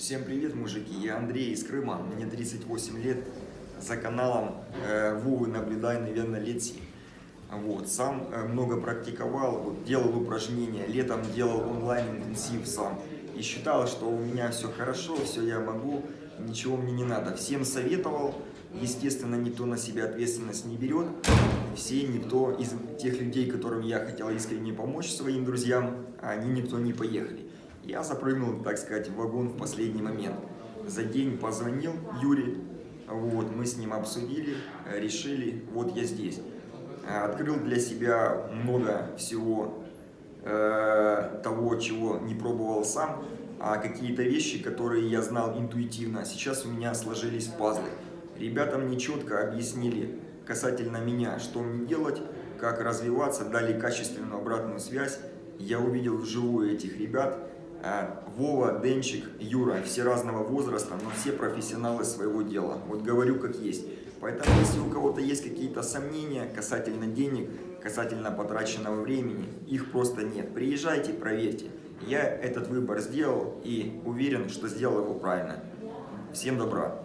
Всем привет, мужики! Я Андрей из Крыма, мне 38 лет, за каналом э, Вовы наблюдаю, наверное, лет 7. Вот, сам э, много практиковал, вот, делал упражнения, летом делал онлайн-интенсив сам. И считал, что у меня все хорошо, все я могу, ничего мне не надо. Всем советовал, естественно, никто на себя ответственность не берет. Все, никто из тех людей, которым я хотел искренне помочь своим друзьям, они никто не поехали. Я запрыгнул, так сказать, в вагон в последний момент. За день позвонил Юре, вот, мы с ним обсудили, решили, вот я здесь. Открыл для себя много всего э, того, чего не пробовал сам, а какие-то вещи, которые я знал интуитивно, сейчас у меня сложились пазлы. Ребята мне четко объяснили касательно меня, что мне делать, как развиваться, дали качественную обратную связь. Я увидел вживую этих ребят, Вова, Денчик, Юра, все разного возраста, но все профессионалы своего дела. Вот говорю как есть. Поэтому, если у кого-то есть какие-то сомнения касательно денег, касательно потраченного времени, их просто нет. Приезжайте, проверьте. Я этот выбор сделал и уверен, что сделал его правильно. Всем добра!